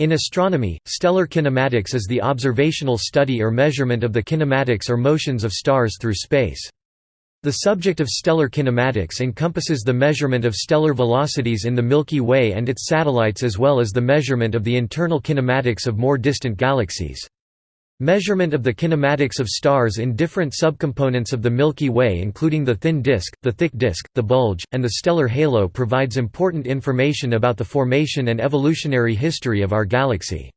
In astronomy, stellar kinematics is the observational study or measurement of the kinematics or motions of stars through space. The subject of stellar kinematics encompasses the measurement of stellar velocities in the Milky Way and its satellites as well as the measurement of the internal kinematics of more distant galaxies. Measurement of the kinematics of stars in different subcomponents of the Milky Way including the thin disk, the thick disk, the bulge, and the stellar halo provides important information about the formation and evolutionary history of our galaxy.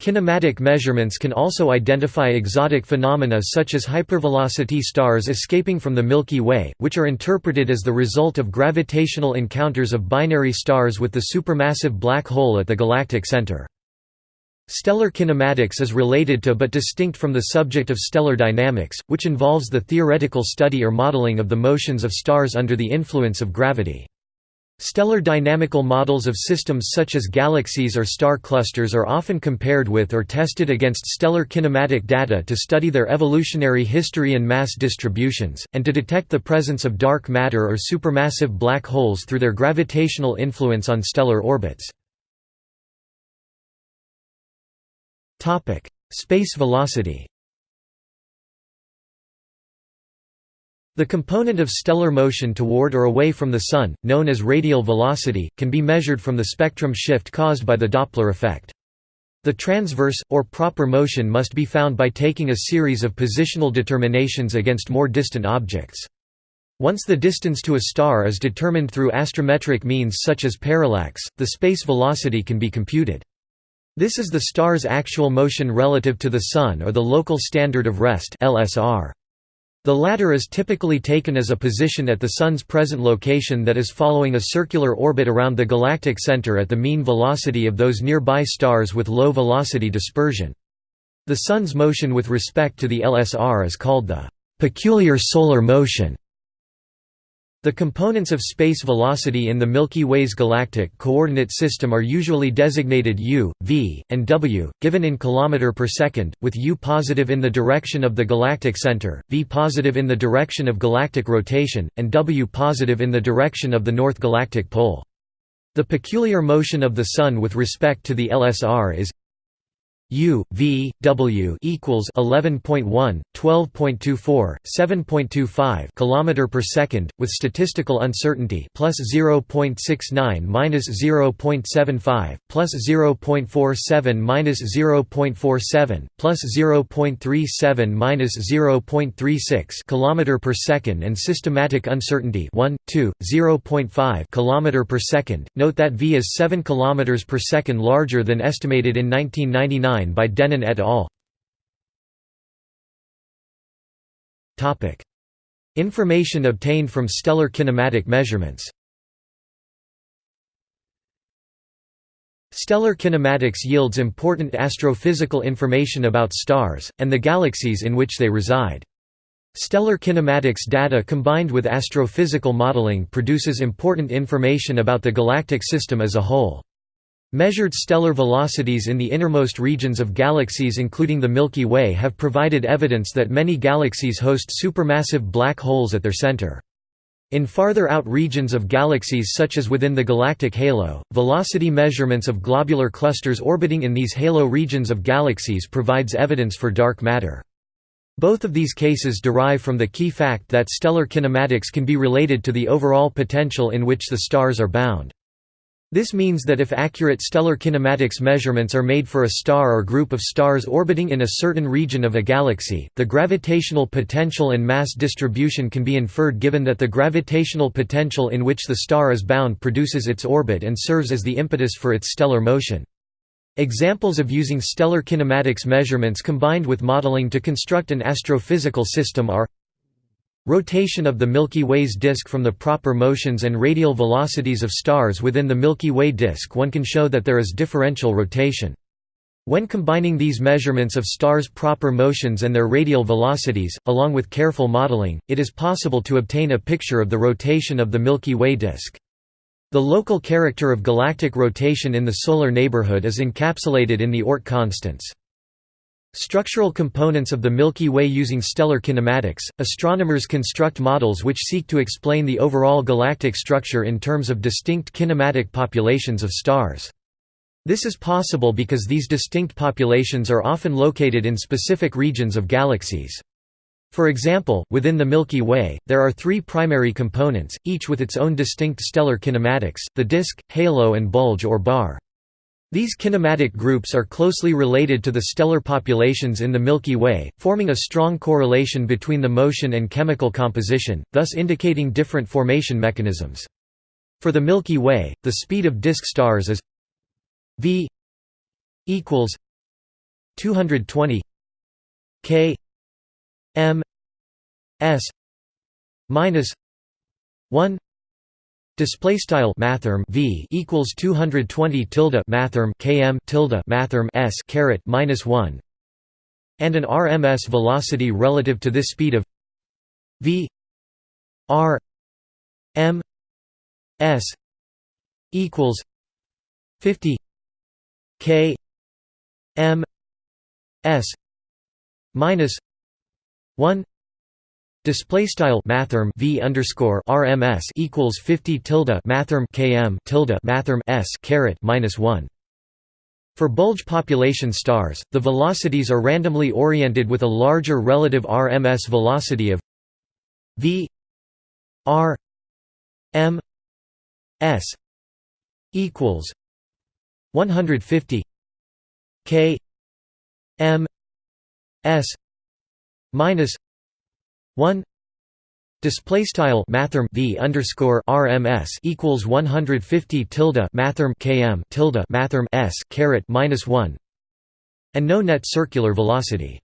Kinematic measurements can also identify exotic phenomena such as hypervelocity stars escaping from the Milky Way, which are interpreted as the result of gravitational encounters of binary stars with the supermassive black hole at the galactic center. Stellar kinematics is related to but distinct from the subject of stellar dynamics, which involves the theoretical study or modeling of the motions of stars under the influence of gravity. Stellar dynamical models of systems such as galaxies or star clusters are often compared with or tested against stellar kinematic data to study their evolutionary history and mass distributions, and to detect the presence of dark matter or supermassive black holes through their gravitational influence on stellar orbits. Topic: Space velocity. The component of stellar motion toward or away from the Sun, known as radial velocity, can be measured from the spectrum shift caused by the Doppler effect. The transverse, or proper motion must be found by taking a series of positional determinations against more distant objects. Once the distance to a star is determined through astrometric means such as parallax, the space velocity can be computed. This is the star's actual motion relative to the Sun or the local standard of rest. The latter is typically taken as a position at the Sun's present location that is following a circular orbit around the galactic center at the mean velocity of those nearby stars with low velocity dispersion. The Sun's motion with respect to the LSR is called the peculiar solar motion. The components of space velocity in the Milky Way's galactic coordinate system are usually designated u, v, and w, given in km per second, with u positive in the direction of the galactic center, v positive in the direction of galactic rotation, and w positive in the direction of the north galactic pole. The peculiar motion of the Sun with respect to the LSR is U V W equals 11.1 12.24 7.25 kilometer per second with statistical uncertainty plus 0.69 minus 0.75 plus 0.47 minus 0.47 plus 0.37 minus 0.36 kilometer per second and systematic uncertainty 1 2 0.5 kilometer per second. Note that v is 7 kilometers per second larger than estimated in 1999 by Dehnen et al. Information obtained from stellar kinematic measurements Stellar kinematics yields important astrophysical information about stars, and the galaxies in which they reside. Stellar kinematics data combined with astrophysical modeling produces important information about the galactic system as a whole. Measured stellar velocities in the innermost regions of galaxies including the Milky Way have provided evidence that many galaxies host supermassive black holes at their center. In farther out regions of galaxies such as within the galactic halo, velocity measurements of globular clusters orbiting in these halo regions of galaxies provides evidence for dark matter. Both of these cases derive from the key fact that stellar kinematics can be related to the overall potential in which the stars are bound. This means that if accurate stellar kinematics measurements are made for a star or group of stars orbiting in a certain region of a galaxy, the gravitational potential and mass distribution can be inferred given that the gravitational potential in which the star is bound produces its orbit and serves as the impetus for its stellar motion. Examples of using stellar kinematics measurements combined with modeling to construct an astrophysical system are Rotation of the Milky Way's disk from the proper motions and radial velocities of stars within the Milky Way disk one can show that there is differential rotation. When combining these measurements of stars' proper motions and their radial velocities, along with careful modeling, it is possible to obtain a picture of the rotation of the Milky Way disk. The local character of galactic rotation in the solar neighborhood is encapsulated in the Oort constants. Structural components of the Milky Way using stellar kinematics, astronomers construct models which seek to explain the overall galactic structure in terms of distinct kinematic populations of stars. This is possible because these distinct populations are often located in specific regions of galaxies. For example, within the Milky Way, there are three primary components, each with its own distinct stellar kinematics, the disk, halo and bulge or bar. These kinematic groups are closely related to the stellar populations in the Milky Way, forming a strong correlation between the motion and chemical composition, thus indicating different formation mechanisms. For the Milky Way, the speed of disk stars is v equals 220 k m s minus 1 display style mathrm v equals 220 tilde mathrm km tilde mathrm s caret minus 1 and an rms velocity relative to this speed of v r m s equals 50 k m s minus 1 display style mathrm v underscore rms equals 50 tilde mathrm km tilde mathrm s caret minus 1 for bulge population stars, the velocities are randomly oriented with a larger relative RMS velocity of v r m s equals 150 k m s minus 1 display style mathrm v underscore rms equals 150 tilde mathrm km tilde mathrm s caret minus 1 and no net circular velocity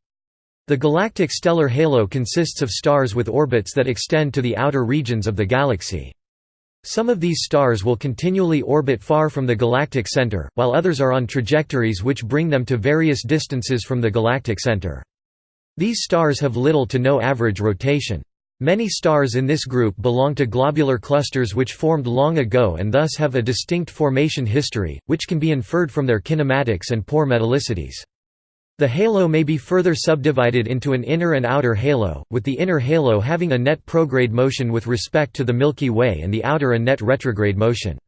the galactic stellar halo consists of stars with orbits that extend to the outer regions of the galaxy some of these stars will continually orbit far from the galactic center, while others are on trajectories which bring them to various distances from the galactic center. These stars have little to no average rotation. Many stars in this group belong to globular clusters which formed long ago and thus have a distinct formation history, which can be inferred from their kinematics and poor metallicities. The halo may be further subdivided into an inner and outer halo, with the inner halo having a net prograde motion with respect to the Milky Way and the outer a net retrograde motion.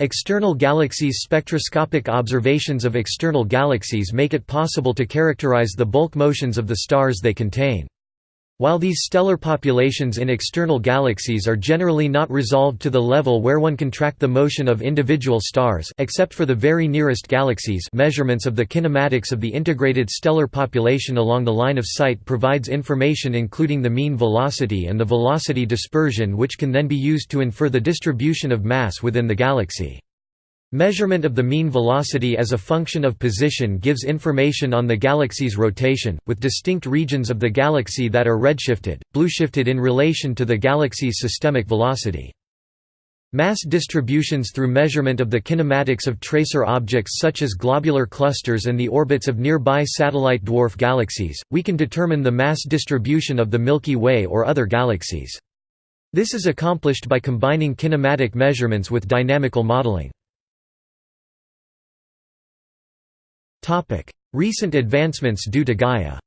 External galaxies Spectroscopic observations of external galaxies make it possible to characterize the bulk motions of the stars they contain. While these stellar populations in external galaxies are generally not resolved to the level where one can track the motion of individual stars except for the very nearest galaxies measurements of the kinematics of the integrated stellar population along the line of sight provides information including the mean velocity and the velocity dispersion which can then be used to infer the distribution of mass within the galaxy. Measurement of the mean velocity as a function of position gives information on the galaxy's rotation, with distinct regions of the galaxy that are redshifted, blueshifted in relation to the galaxy's systemic velocity. Mass distributions through measurement of the kinematics of tracer objects such as globular clusters and the orbits of nearby satellite dwarf galaxies, we can determine the mass distribution of the Milky Way or other galaxies. This is accomplished by combining kinematic measurements with dynamical modeling. Recent advancements due to Gaia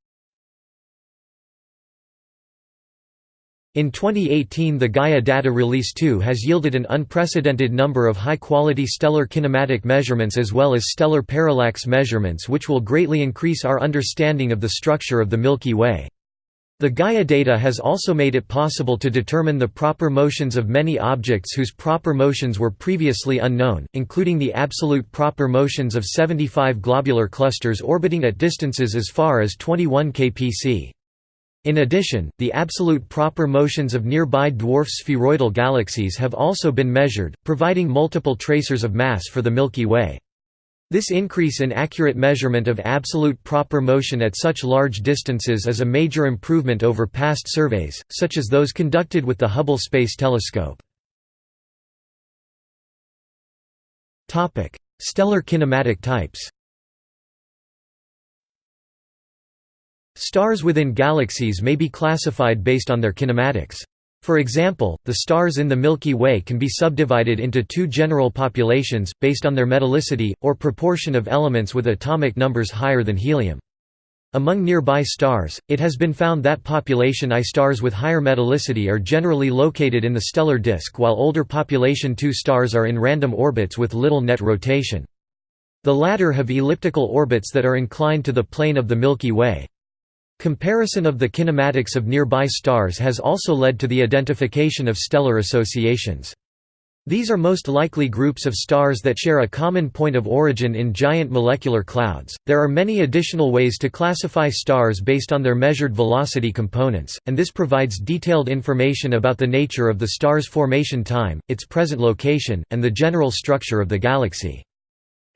In 2018 the Gaia Data Release 2 has yielded an unprecedented number of high-quality stellar kinematic measurements as well as stellar parallax measurements which will greatly increase our understanding of the structure of the Milky Way. The Gaia data has also made it possible to determine the proper motions of many objects whose proper motions were previously unknown, including the absolute proper motions of 75 globular clusters orbiting at distances as far as 21 kpc. In addition, the absolute proper motions of nearby dwarf spheroidal galaxies have also been measured, providing multiple tracers of mass for the Milky Way. This increase in accurate measurement of absolute proper motion at such large distances is a major improvement over past surveys, such as those conducted with the Hubble Space Telescope. Stellar kinematic types Stars within galaxies may be classified based on their kinematics. For example, the stars in the Milky Way can be subdivided into two general populations, based on their metallicity, or proportion of elements with atomic numbers higher than helium. Among nearby stars, it has been found that population I stars with higher metallicity are generally located in the stellar disk while older population II stars are in random orbits with little net rotation. The latter have elliptical orbits that are inclined to the plane of the Milky Way. Comparison of the kinematics of nearby stars has also led to the identification of stellar associations. These are most likely groups of stars that share a common point of origin in giant molecular clouds. There are many additional ways to classify stars based on their measured velocity components, and this provides detailed information about the nature of the star's formation time, its present location, and the general structure of the galaxy.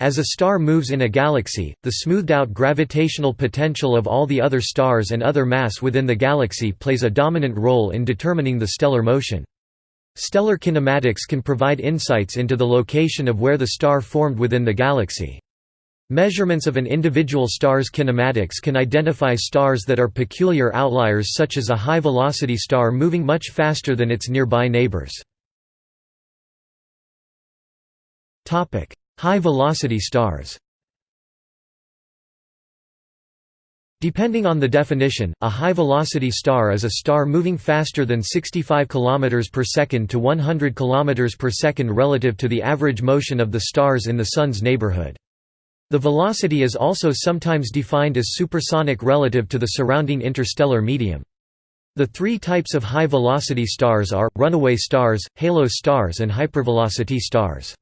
As a star moves in a galaxy, the smoothed-out gravitational potential of all the other stars and other mass within the galaxy plays a dominant role in determining the stellar motion. Stellar kinematics can provide insights into the location of where the star formed within the galaxy. Measurements of an individual star's kinematics can identify stars that are peculiar outliers such as a high-velocity star moving much faster than its nearby neighbors. High-velocity stars Depending on the definition, a high-velocity star is a star moving faster than 65 km per second to 100 km per second relative to the average motion of the stars in the Sun's neighborhood. The velocity is also sometimes defined as supersonic relative to the surrounding interstellar medium. The three types of high-velocity stars are, runaway stars, halo stars and hypervelocity stars.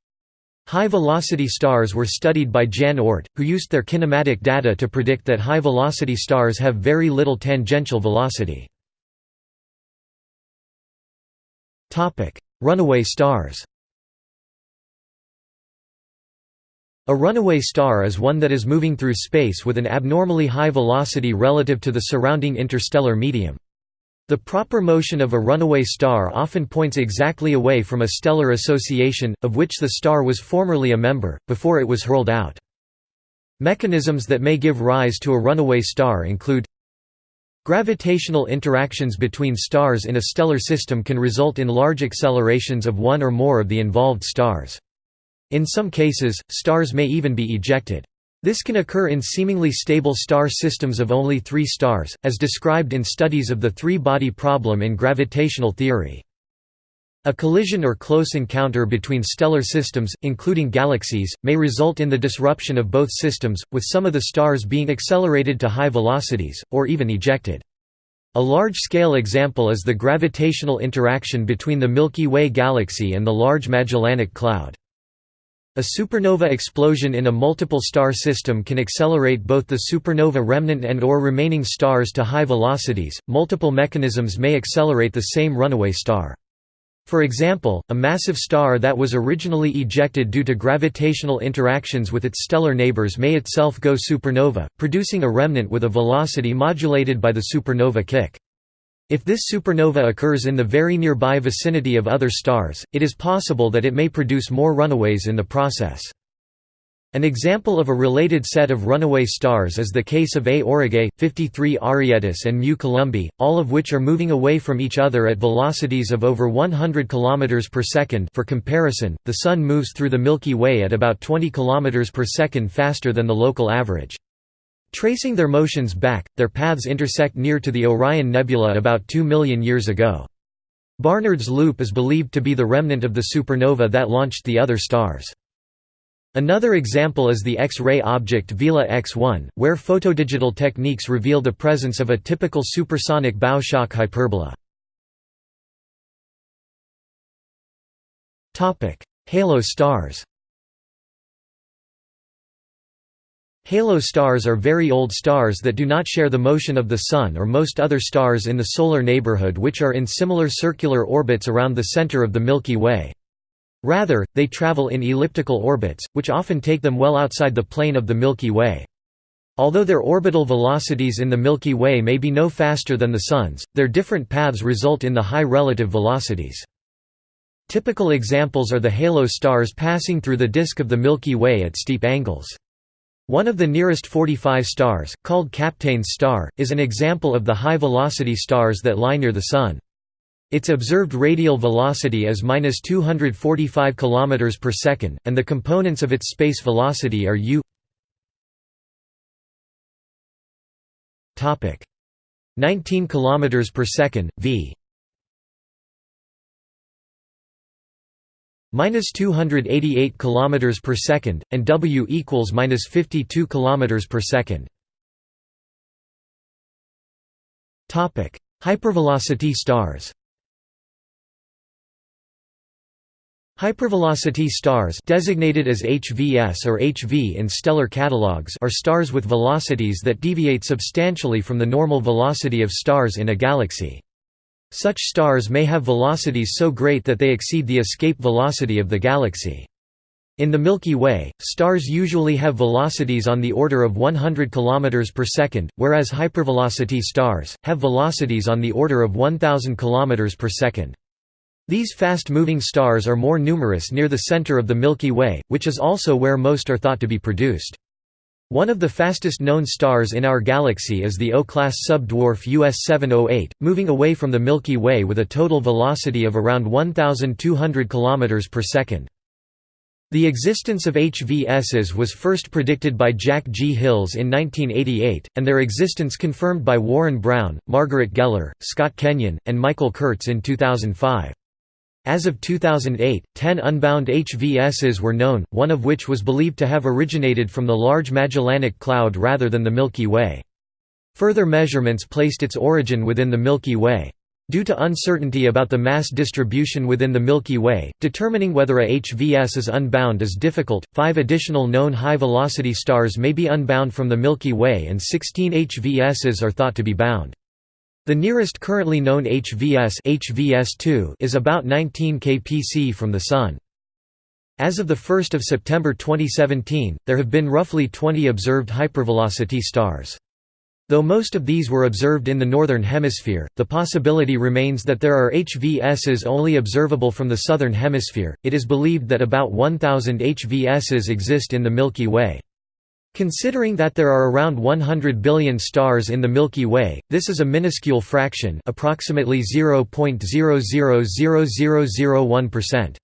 High-velocity stars were studied by Jan Oort, who used their kinematic data to predict that high-velocity stars have very little tangential velocity. Runaway stars A runaway star is one that is moving through space with an abnormally high velocity relative to the surrounding interstellar medium. The proper motion of a runaway star often points exactly away from a stellar association, of which the star was formerly a member, before it was hurled out. Mechanisms that may give rise to a runaway star include Gravitational interactions between stars in a stellar system can result in large accelerations of one or more of the involved stars. In some cases, stars may even be ejected. This can occur in seemingly stable star systems of only three stars, as described in studies of the three-body problem in gravitational theory. A collision or close encounter between stellar systems, including galaxies, may result in the disruption of both systems, with some of the stars being accelerated to high velocities, or even ejected. A large-scale example is the gravitational interaction between the Milky Way galaxy and the Large Magellanic Cloud. A supernova explosion in a multiple star system can accelerate both the supernova remnant and or remaining stars to high velocities. Multiple mechanisms may accelerate the same runaway star. For example, a massive star that was originally ejected due to gravitational interactions with its stellar neighbors may itself go supernova, producing a remnant with a velocity modulated by the supernova kick. If this supernova occurs in the very nearby vicinity of other stars, it is possible that it may produce more runaways in the process. An example of a related set of runaway stars is the case of A Aurigae, 53 Arietis and Mu Columbae, all of which are moving away from each other at velocities of over 100 km per second for comparison, the Sun moves through the Milky Way at about 20 km per second faster than the local average. Tracing their motions back, their paths intersect near to the Orion Nebula about 2 million years ago. Barnard's Loop is believed to be the remnant of the supernova that launched the other stars. Another example is the X-ray object Vela X1, where photodigital techniques reveal the presence of a typical supersonic bow shock hyperbola. Halo stars Halo stars are very old stars that do not share the motion of the Sun or most other stars in the solar neighborhood which are in similar circular orbits around the center of the Milky Way. Rather, they travel in elliptical orbits, which often take them well outside the plane of the Milky Way. Although their orbital velocities in the Milky Way may be no faster than the Sun's, their different paths result in the high relative velocities. Typical examples are the halo stars passing through the disk of the Milky Way at steep angles. One of the nearest 45 stars, called Kapteyn's star, is an example of the high-velocity stars that lie near the Sun. Its observed radial velocity is 245 km per second, and the components of its space velocity are u. 19 km per second, v minus 288 kilometers per second, and W equals minus 52 kilometers per second. Topic: Hypervelocity stars. Hypervelocity stars designated as HVS or HV in stellar catalogues are stars with velocities that deviate substantially from the normal velocity of stars in a galaxy. Such stars may have velocities so great that they exceed the escape velocity of the galaxy. In the Milky Way, stars usually have velocities on the order of 100 km per second, whereas hypervelocity stars, have velocities on the order of 1000 km per second. These fast-moving stars are more numerous near the center of the Milky Way, which is also where most are thought to be produced. One of the fastest known stars in our galaxy is the O-class subdwarf US 708, moving away from the Milky Way with a total velocity of around 1,200 km per second. The existence of HVSs was first predicted by Jack G. Hills in 1988, and their existence confirmed by Warren Brown, Margaret Geller, Scott Kenyon, and Michael Kurtz in 2005. As of 2008, 10 unbound HVSs were known, one of which was believed to have originated from the Large Magellanic Cloud rather than the Milky Way. Further measurements placed its origin within the Milky Way. Due to uncertainty about the mass distribution within the Milky Way, determining whether a HVS is unbound is difficult. Five additional known high velocity stars may be unbound from the Milky Way, and 16 HVSs are thought to be bound. The nearest currently known HVS HVS2 is about 19 kpc from the Sun. As of 1 September 2017, there have been roughly 20 observed hypervelocity stars. Though most of these were observed in the Northern Hemisphere, the possibility remains that there are HVSs only observable from the Southern Hemisphere. It is believed that about 1,000 HVSs exist in the Milky Way. Considering that there are around 100 billion stars in the Milky Way, this is a minuscule fraction approximately 0.000001%.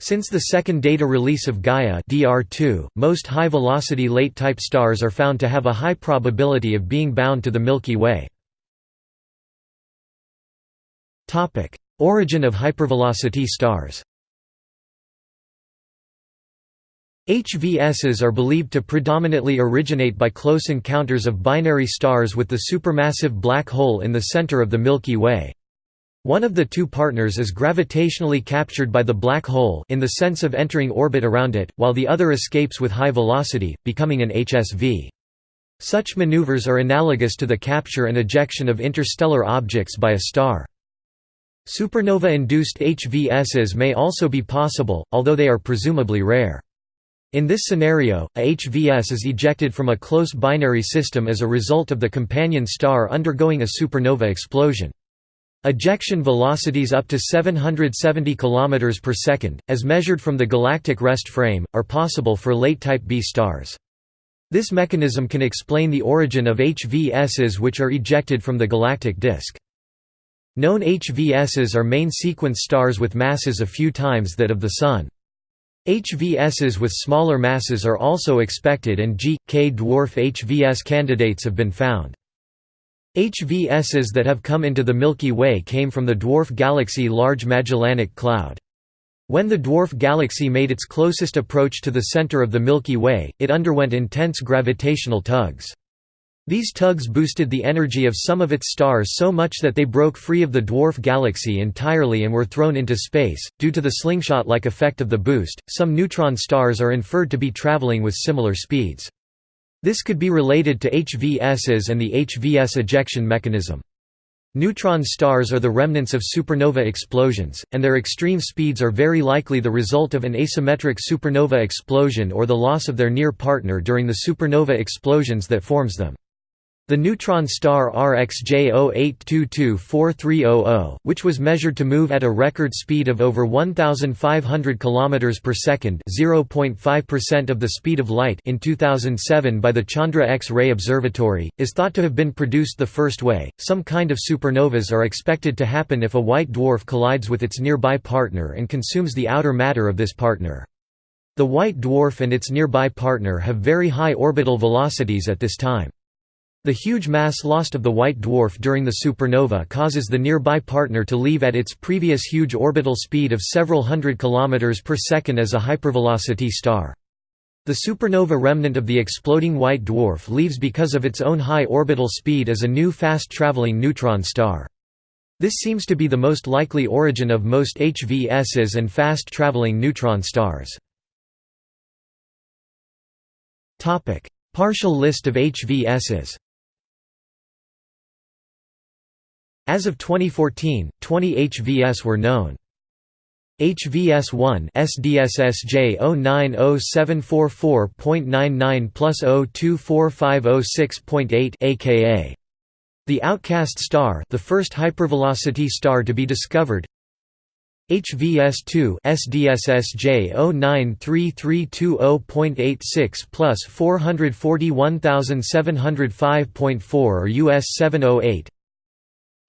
Since the second data release of Gaia DR2, most high-velocity late-type stars are found to have a high probability of being bound to the Milky Way. Origin of hypervelocity stars HVSs are believed to predominantly originate by close encounters of binary stars with the supermassive black hole in the center of the Milky Way. One of the two partners is gravitationally captured by the black hole in the sense of entering orbit around it, while the other escapes with high velocity, becoming an HSV. Such maneuvers are analogous to the capture and ejection of interstellar objects by a star. Supernova-induced HVSs may also be possible, although they are presumably rare. In this scenario, a HVS is ejected from a close binary system as a result of the companion star undergoing a supernova explosion. Ejection velocities up to 770 km per second, as measured from the galactic rest frame, are possible for late Type B stars. This mechanism can explain the origin of HVSs which are ejected from the galactic disk. Known HVSs are main sequence stars with masses a few times that of the Sun. HVSs with smaller masses are also expected and G, K dwarf HVS candidates have been found. HVSs that have come into the Milky Way came from the dwarf galaxy Large Magellanic Cloud. When the dwarf galaxy made its closest approach to the center of the Milky Way, it underwent intense gravitational tugs. These tugs boosted the energy of some of its stars so much that they broke free of the dwarf galaxy entirely and were thrown into space. Due to the slingshot like effect of the boost, some neutron stars are inferred to be traveling with similar speeds. This could be related to HVSs and the HVS ejection mechanism. Neutron stars are the remnants of supernova explosions, and their extreme speeds are very likely the result of an asymmetric supernova explosion or the loss of their near partner during the supernova explosions that forms them. The neutron star RxJ 08224300, which was measured to move at a record speed of over 1500 km per second, 0.5% of the speed of light in 2007 by the Chandra X-ray Observatory, is thought to have been produced the first way. Some kind of supernovas are expected to happen if a white dwarf collides with its nearby partner and consumes the outer matter of this partner. The white dwarf and its nearby partner have very high orbital velocities at this time. The huge mass lost of the white dwarf during the supernova causes the nearby partner to leave at its previous huge orbital speed of several hundred kilometers per second as a hypervelocity star. The supernova remnant of the exploding white dwarf leaves because of its own high orbital speed as a new fast-traveling neutron star. This seems to be the most likely origin of most HVSs and fast-traveling neutron stars. Partial list of HVSs As of 2014, 20 HVS were known. HVS1 SDSSJ 090744.99 plus 024506.8 aka the Outcast star, the first hypervelocity star to be discovered. HVS2 SDSSJ 093320.86 plus 441705.4 or US 708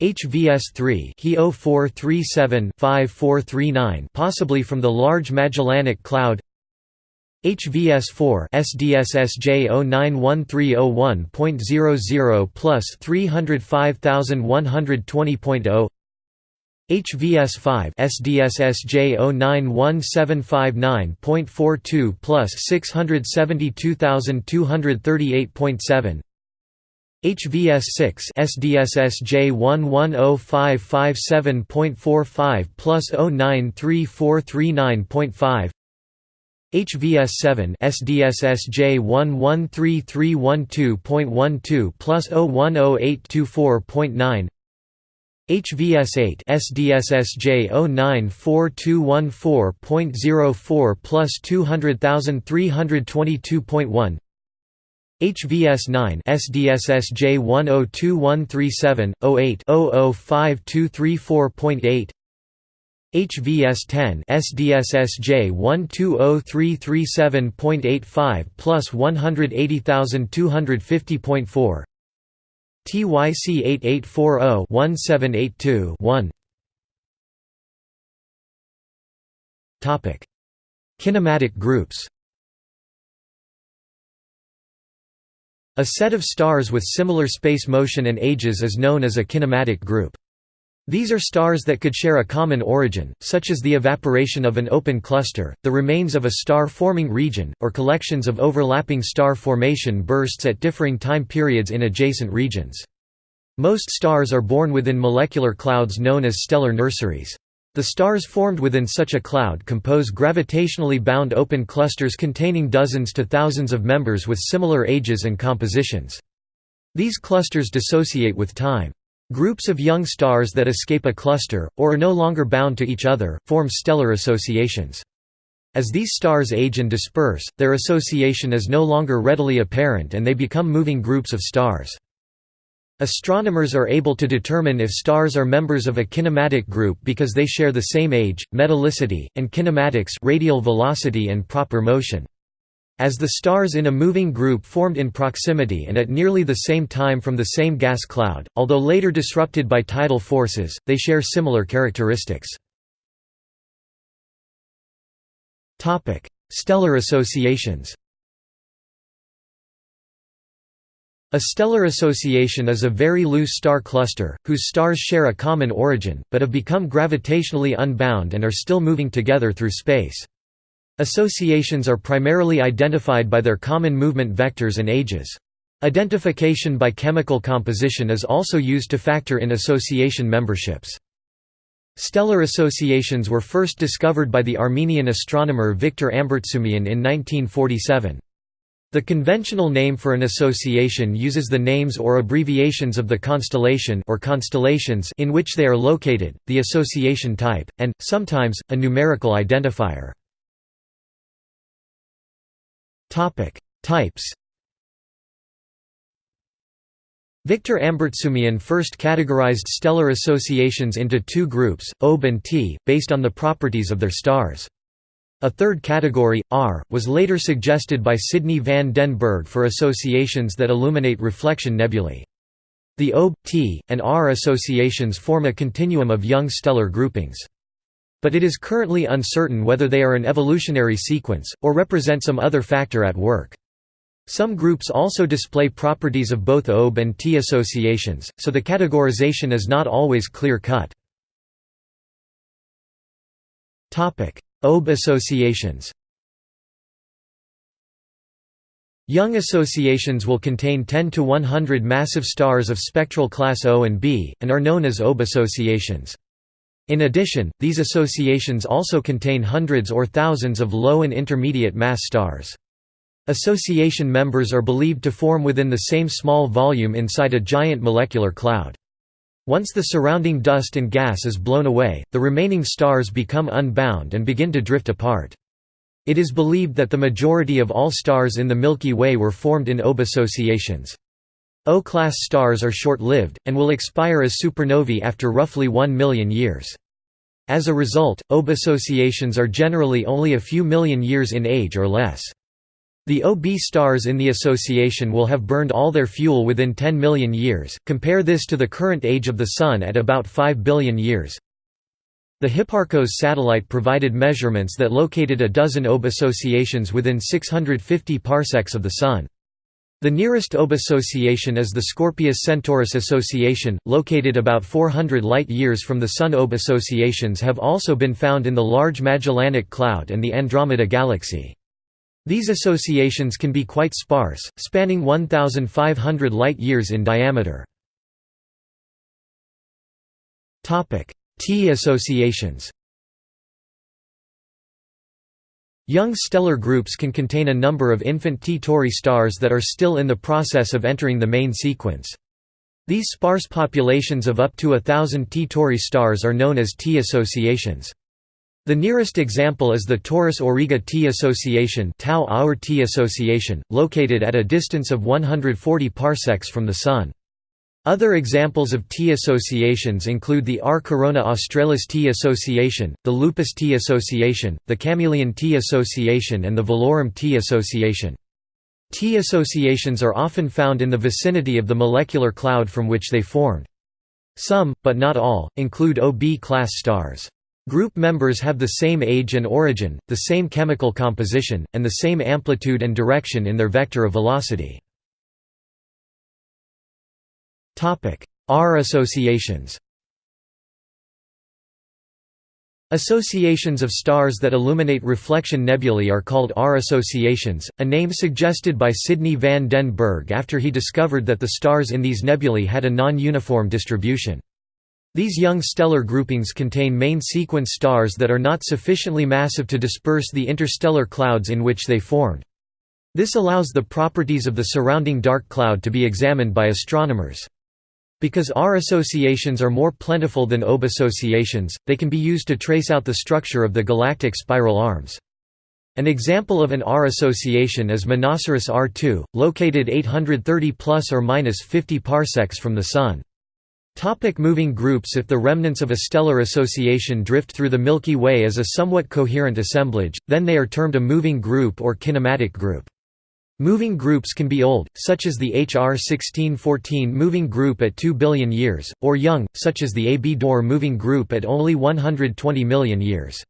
HVS3 He 0437-5439 possibly from the Large Magellanic Cloud. HVS4 SDSSJ 091301.00 plus 305120.0 HVS5 SDSSJ 091759.42 plus 672238.7 HVS6 SDSSJ 110557.45 plus 093439.5 HVS7 SDSSJ 113312.12 plus 010824.9 HVS8 SDSSJ 094214.04 plus 200322.1 HVS9 SDSSJ 102137-08-005234.8 HVS10 SDSSJ 120337.85 plus 180250.4 TYC 8840-1782-1 Topic Kinematic groups A set of stars with similar space motion and ages is known as a kinematic group. These are stars that could share a common origin, such as the evaporation of an open cluster, the remains of a star-forming region, or collections of overlapping star formation bursts at differing time periods in adjacent regions. Most stars are born within molecular clouds known as stellar nurseries. The stars formed within such a cloud compose gravitationally bound open clusters containing dozens to thousands of members with similar ages and compositions. These clusters dissociate with time. Groups of young stars that escape a cluster, or are no longer bound to each other, form stellar associations. As these stars age and disperse, their association is no longer readily apparent and they become moving groups of stars. Astronomers are able to determine if stars are members of a kinematic group because they share the same age, metallicity, and kinematics radial velocity and proper motion. As the stars in a moving group formed in proximity and at nearly the same time from the same gas cloud, although later disrupted by tidal forces, they share similar characteristics. Stellar associations A stellar association is a very loose star cluster, whose stars share a common origin, but have become gravitationally unbound and are still moving together through space. Associations are primarily identified by their common movement vectors and ages. Identification by chemical composition is also used to factor in association memberships. Stellar associations were first discovered by the Armenian astronomer Victor Ambartsumian in 1947. The conventional name for an association uses the names or abbreviations of the constellation or constellations in which they are located, the association type, and, sometimes, a numerical identifier. Types. Victor Ambartsumian first categorized stellar associations into two groups, OB and T, based on the properties of their stars. A third category, R, was later suggested by Sidney van den Bergh for associations that illuminate reflection nebulae. The OB, T, and R associations form a continuum of young stellar groupings. But it is currently uncertain whether they are an evolutionary sequence, or represent some other factor at work. Some groups also display properties of both OB and T associations, so the categorization is not always clear-cut. OB associations Young associations will contain 10 to 100 massive stars of spectral class O and B, and are known as OB associations. In addition, these associations also contain hundreds or thousands of low and intermediate mass stars. Association members are believed to form within the same small volume inside a giant molecular cloud. Once the surrounding dust and gas is blown away, the remaining stars become unbound and begin to drift apart. It is believed that the majority of all stars in the Milky Way were formed in OB associations. O-class stars are short-lived, and will expire as supernovae after roughly 1 million years. As a result, OB associations are generally only a few million years in age or less. The OB stars in the association will have burned all their fuel within 10 million years, compare this to the current age of the Sun at about 5 billion years. The Hipparcos satellite provided measurements that located a dozen OB associations within 650 parsecs of the Sun. The nearest OB association is the Scorpius-Centaurus association, located about 400 light-years from the Sun. OB associations have also been found in the Large Magellanic Cloud and the Andromeda Galaxy. These associations can be quite sparse, spanning 1,500 light-years in diameter. T associations Young stellar groups can contain a number of infant T Tauri stars that are still in the process of entering the main sequence. These sparse populations of up to a thousand T Tauri stars are known as T associations. The nearest example is the Taurus Auriga T association, Tau Aur T association, located at a distance of 140 parsecs from the Sun. Other examples of T associations include the R. Corona Australis T association, the Lupus T association, the Chamaeleon T association and the Velorum T association. T associations are often found in the vicinity of the molecular cloud from which they formed. Some, but not all, include OB-class stars. Group members have the same age and origin, the same chemical composition, and the same amplitude and direction in their vector of velocity. R associations Associations of stars that illuminate reflection nebulae are called R associations, a name suggested by Sidney van den Bergh after he discovered that the stars in these nebulae had a non-uniform distribution. These young stellar groupings contain main sequence stars that are not sufficiently massive to disperse the interstellar clouds in which they formed. This allows the properties of the surrounding dark cloud to be examined by astronomers. Because R associations are more plentiful than OB associations, they can be used to trace out the structure of the galactic spiral arms. An example of an R association is Monoceros R2, located 830 plus or minus 50 parsecs from the Sun. Topic moving groups If the remnants of a stellar association drift through the Milky Way as a somewhat coherent assemblage, then they are termed a moving group or kinematic group. Moving groups can be old, such as the HR 1614 moving group at 2 billion years, or young, such as the AB Dor moving group at only 120 million years.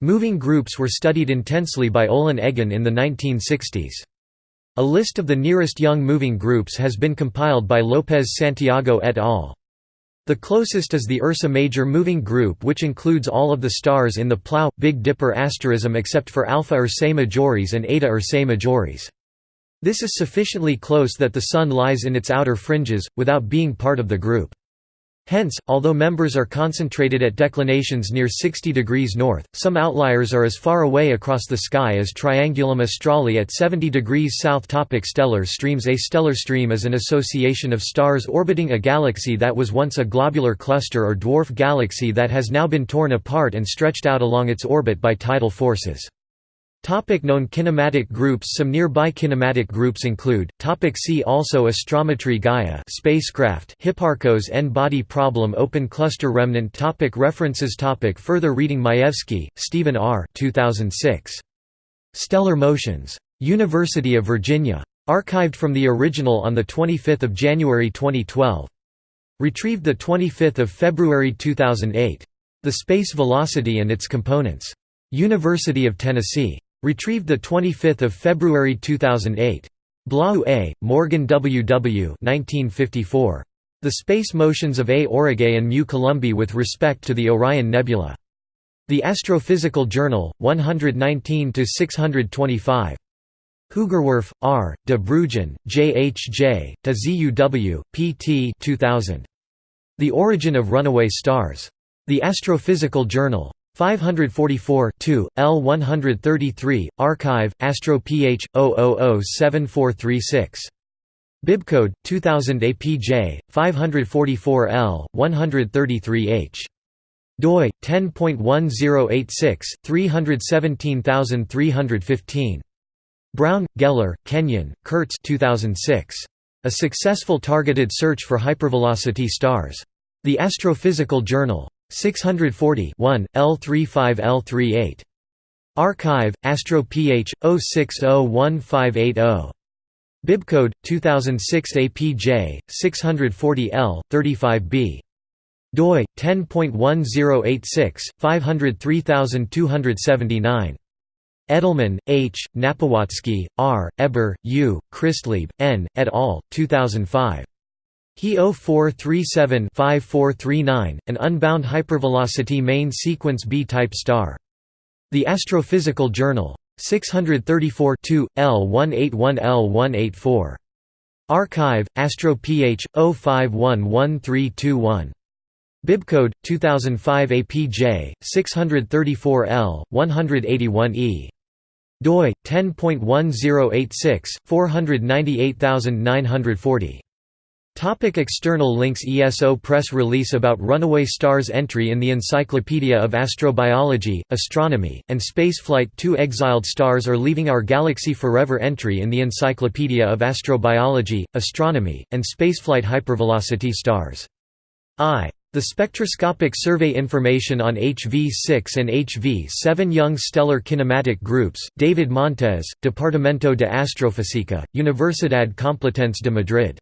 Moving groups were studied intensely by Olin Eggen in the 1960s. A list of the nearest young moving groups has been compiled by Lopez Santiago et al. The closest is the Ursa Major moving group which includes all of the stars in the Plough, Big Dipper asterism except for Alpha Ursae Majoris and Eta Ursae Majoris. This is sufficiently close that the Sun lies in its outer fringes, without being part of the group. Hence, although members are concentrated at declinations near 60 degrees north, some outliers are as far away across the sky as Triangulum Australe at 70 degrees south. Topic stellar streams A stellar stream is an association of stars orbiting a galaxy that was once a globular cluster or dwarf galaxy that has now been torn apart and stretched out along its orbit by tidal forces. Topic known kinematic groups Some nearby kinematic groups include, topic see also Astrometry Gaia spacecraft Hipparcos N-body problem Open cluster remnant topic References topic Further reading Majewski, Stephen R. 2006. Stellar Motions. University of Virginia. Archived from the original on 25 January 2012. Retrieved 25 February 2008. The Space Velocity and its Components. University of Tennessee. Retrieved 25 February 2008. Blaauw A., Morgan W. W. 1954. The Space Motions of A Aurigae and Mu Columbae with Respect to the Orion Nebula. The Astrophysical Journal, 119–625. Hoogerwerf, R., de Bruijn, J. H. J., TZUW, pt 2000. The Origin of Runaway Stars. The Astrophysical Journal. 544 L 133, Archive, Astro Ph. 0007436. Bibcode 2000 APJ 544 L 133H doi 10.1086 317315 Brown, Geller, Kenyon, Kurtz 2006 A successful targeted search for hypervelocity stars. The Astrophysical Journal 640 1 L35 L38 Archive Astro Ph 0601580 Bibcode 2006 APJ 640L 35B doi 10.1086 503279 Edelmann, H., Napiwotzki, R., Heber, U., Christlieb, N., et al., 2005. He 0437-5439, an unbound hypervelocity main sequence B-type star. The Astrophysical Journal. 634 L181L184. Archive, Astro Ph. 05111321. Bibcode 2005 APJ 634 L 181E doi 10.1086 498940 Topic external links ESO press release about runaway stars entry in the Encyclopedia of Astrobiology, Astronomy, and Spaceflight 2 Exiled stars are leaving our galaxy forever entry in the Encyclopedia of Astrobiology, Astronomy, and Spaceflight Hypervelocity stars. I. The spectroscopic survey information on HV6 and HV7 young stellar kinematic groups, David Montes, Departamento de Astrofísica, Universidad Complutense de Madrid